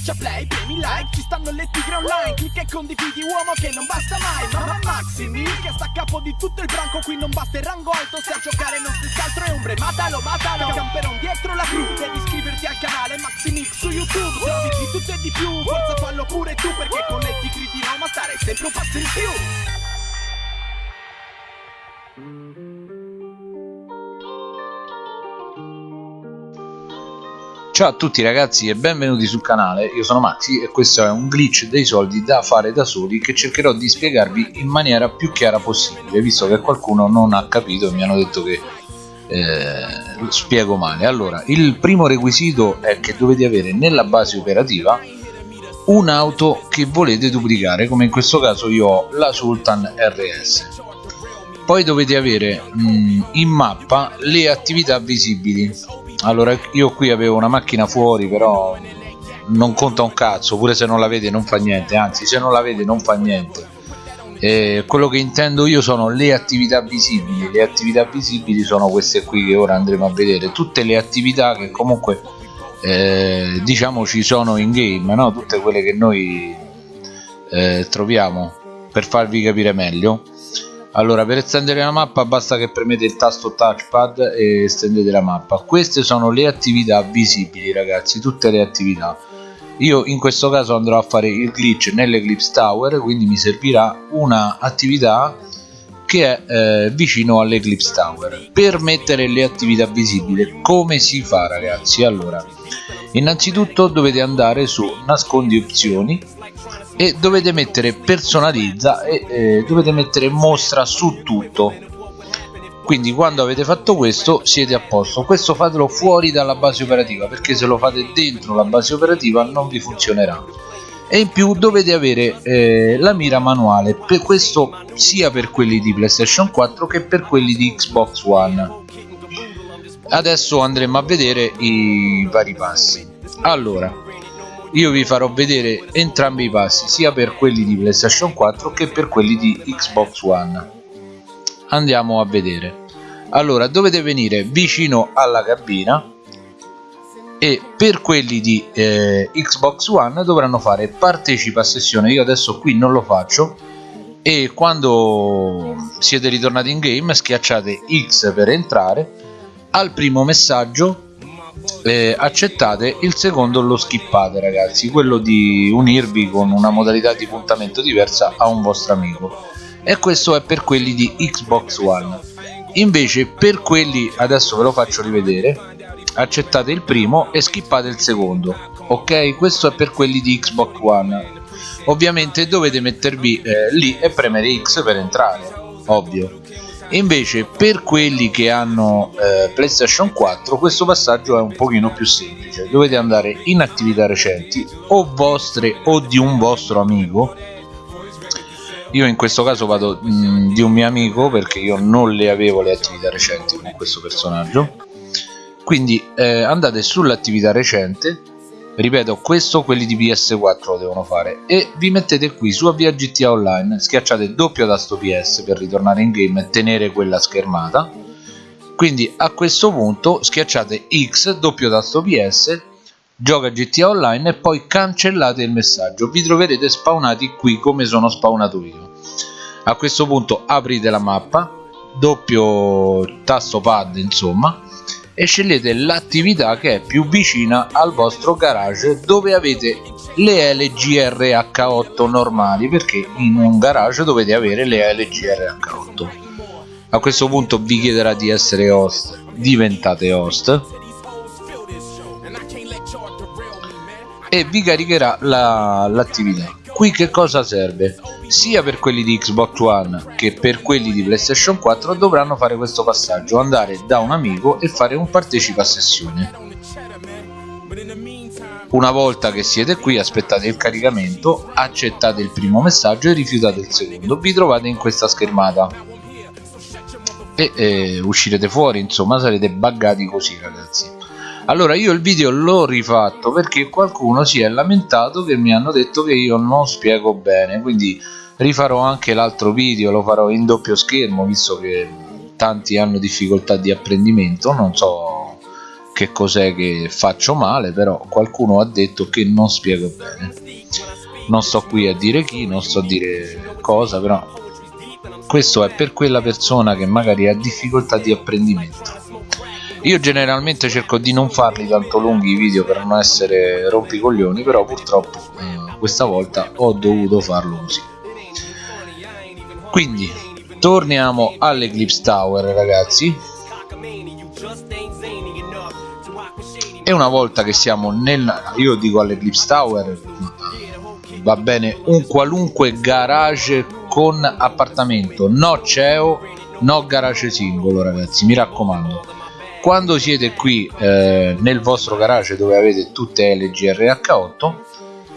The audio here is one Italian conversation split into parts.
Schiaccia play, premi like, ci stanno le tigre online Clicca e condividi uomo che non basta mai Mamma Maximi che sta a capo di tutto il branco Qui non basta il rango alto se a giocare non si altro è ombre Matalo, matalo, camperon dietro la cru Devi iscriverti al canale Maximix su YouTube Se di tutto e di più, forza fallo pure tu Perché con le tigri di Roma stare sempre un passo in più Ciao a tutti ragazzi e benvenuti sul canale, io sono Maxi e questo è un glitch dei soldi da fare da soli che cercherò di spiegarvi in maniera più chiara possibile visto che qualcuno non ha capito e mi hanno detto che eh, spiego male. Allora il primo requisito è che dovete avere nella base operativa un'auto che volete duplicare come in questo caso io ho la Sultan RS poi dovete avere mh, mm, in mappa le attività visibili allora io qui avevo una macchina fuori però non conta un cazzo pure se non la vede non fa niente anzi se non la vede non fa niente. E quello che intendo io sono le attività visibili le attività visibili sono queste qui che ora andremo a vedere. Tutte le attività che comunque eh, diciamo ci sono in game no? tutte quelle che noi eh, troviamo per farvi capire meglio allora per estendere la mappa basta che premete il tasto touchpad e estendete la mappa. Queste sono le attività visibili ragazzi tutte le attività. Io in questo caso andrò a fare il glitch nell'Eclipse Tower quindi mi servirà una attività che è eh, vicino all'Eclipse Tower. Per mettere le attività visibili come si fa ragazzi? Allora innanzitutto dovete andare su nascondi opzioni e dovete mettere personalizza e eh, dovete mettere mostra su tutto. Quindi quando avete fatto questo siete a posto. Questo fatelo fuori dalla base operativa perché se lo fate dentro la base operativa non vi funzionerà. E in più dovete avere eh, la mira manuale per questo sia per quelli di playstation 4 che per quelli di xbox one. Adesso andremo a vedere i vari passi. Allora io vi farò vedere entrambi i passi sia per quelli di playstation 4 che per quelli di xbox one. Andiamo a vedere. Allora dovete venire vicino alla cabina e per quelli di eh, xbox one dovranno fare partecipa a sessione. Io adesso qui non lo faccio. E quando siete ritornati in game schiacciate x per entrare. Al primo messaggio eh, accettate il secondo lo skippate ragazzi. Quello di unirvi con una modalità di puntamento diversa a un vostro amico. E questo è per quelli di Xbox One. Invece per quelli adesso ve lo faccio rivedere accettate il primo e skippate il secondo ok? Questo è per quelli di Xbox One. Ovviamente dovete mettervi eh, lì e premere X per entrare ovvio invece per quelli che hanno eh, playstation 4 questo passaggio è un pochino più semplice. Dovete andare in attività recenti o vostre o di un vostro amico. Io in questo caso vado mh, mm, di un mio amico perché io non le avevo le attività recenti con questo personaggio. Quindi eh, andate sull'attività recente ripeto questo quelli di PS4 lo devono fare. E vi mettete qui su avvia GTA Online schiacciate doppio tasto PS per ritornare in game e tenere quella schermata. Quindi a questo punto schiacciate X doppio tasto PS gioca GTA Online e poi cancellate il messaggio. Vi troverete spawnati qui come sono spawnato io. A questo punto aprite la mappa doppio tasto pad insomma e scegliete l'attività che è più vicina al vostro garage dove avete le LGRH8 normali perché in un garage dovete avere le LGRH8 a questo punto vi chiederà di essere host diventate host e vi caricherà l'attività. la, qui che cosa serve? sia per quelli di Xbox One che per quelli di PlayStation 4 dovranno fare questo passaggio andare da un amico e fare un partecipa a sessione. Una volta che siete qui aspettate il caricamento accettate il primo messaggio e rifiutate il secondo. Vi trovate in questa schermata. E eh, uscirete fuori insomma sarete buggati così ragazzi allora io il video l'ho rifatto perché qualcuno si è lamentato che mi hanno detto che io non spiego bene quindi rifarò anche l'altro video lo farò in doppio schermo visto che tanti hanno difficoltà di apprendimento non so che cos'è che faccio male però qualcuno ha detto che non spiego bene. Non sto qui a dire chi non sto a dire cosa però questo è per quella persona che magari ha difficoltà di apprendimento io generalmente cerco di non farli tanto lunghi i video per non essere rompicoglioni però purtroppo eh, questa volta ho dovuto farlo così. Quindi torniamo all'Eclipse Tower ragazzi. E una volta che siamo nel io dico all'Eclipse Tower va bene un qualunque garage con appartamento. No CEO no garage singolo ragazzi mi raccomando quando siete qui eh, nel vostro garage dove avete tutte LGRH8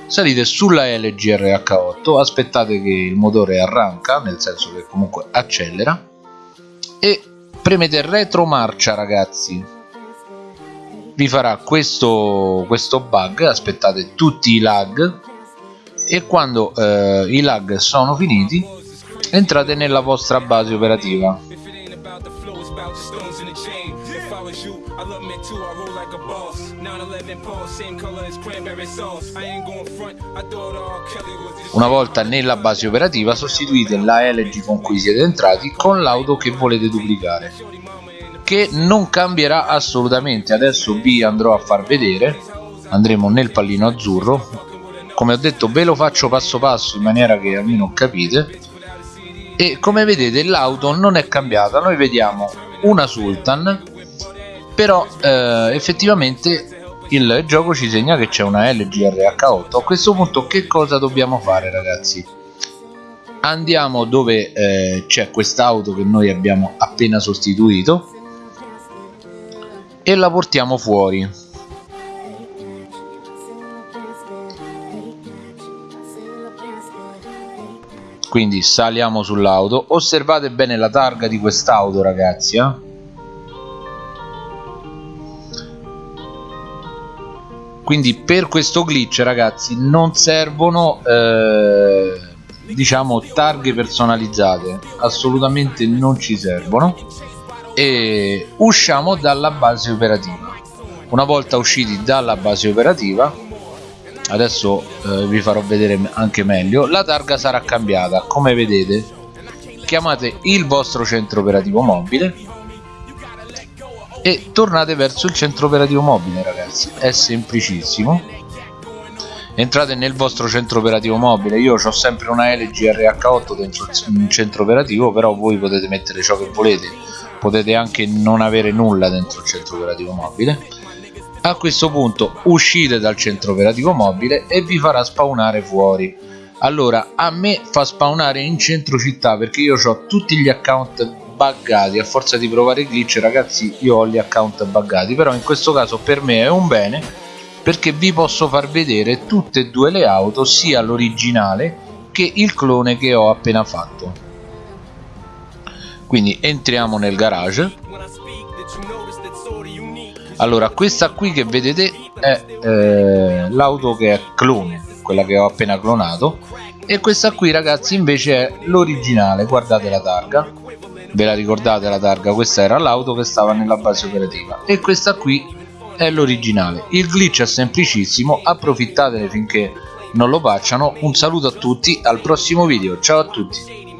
salite sulla LGRH8 aspettate che il motore arranca nel senso che comunque accelera e premete retromarcia ragazzi. Vi farà questo, questo bug aspettate tutti i lag e quando eh, i lag sono finiti entrate nella vostra base operativa una volta nella base operativa sostituite la LG con cui siete entrati con l'auto che volete duplicare che non cambierà assolutamente. Adesso vi andrò a far vedere. Andremo nel pallino azzurro. Come ho detto ve lo faccio passo passo in maniera che almeno capite. E come vedete l'auto non è cambiata. Noi vediamo una Sultan però eh, effettivamente il gioco ci segna che c'è una LGRH8 a questo punto che cosa dobbiamo fare ragazzi? Andiamo dove eh, c'è quest'auto che noi abbiamo appena sostituito e la portiamo fuori. Quindi saliamo sull'auto. Osservate bene la targa di quest'auto ragazzi eh? Quindi per questo glitch ragazzi non servono eh, diciamo targhe personalizzate. Assolutamente non ci servono. E usciamo dalla base operativa. Una volta usciti dalla base operativa adesso eh, vi farò vedere anche meglio la targa sarà cambiata. Come vedete chiamate il vostro centro operativo mobile e tornate verso il centro operativo mobile ragazzi. È semplicissimo. Entrate nel vostro centro operativo mobile. Io ho sempre una LG RH8 dentro il centro operativo però voi potete mettere ciò che volete. Potete anche non avere nulla dentro il centro operativo mobile. A questo punto uscite dal centro operativo mobile e vi farà spawnare fuori. Allora a me fa spawnare in centro città perché io ho tutti gli account buggati a forza di provare glitch ragazzi io ho gli account buggati però in questo caso per me è un bene perché vi posso far vedere tutte e due le auto sia l'originale che il clone che ho appena fatto. Quindi entriamo nel garage. Allora questa qui che vedete è eh, l'auto che è clone quella che ho appena clonato. E questa qui ragazzi invece è l'originale guardate la targa ve la ricordate la targa? Questa era l'auto che stava nella base operativa. E questa qui è l'originale. Il glitch è semplicissimo approfittatene finché non lo facciano. Un saluto a tutti al prossimo video. Ciao a tutti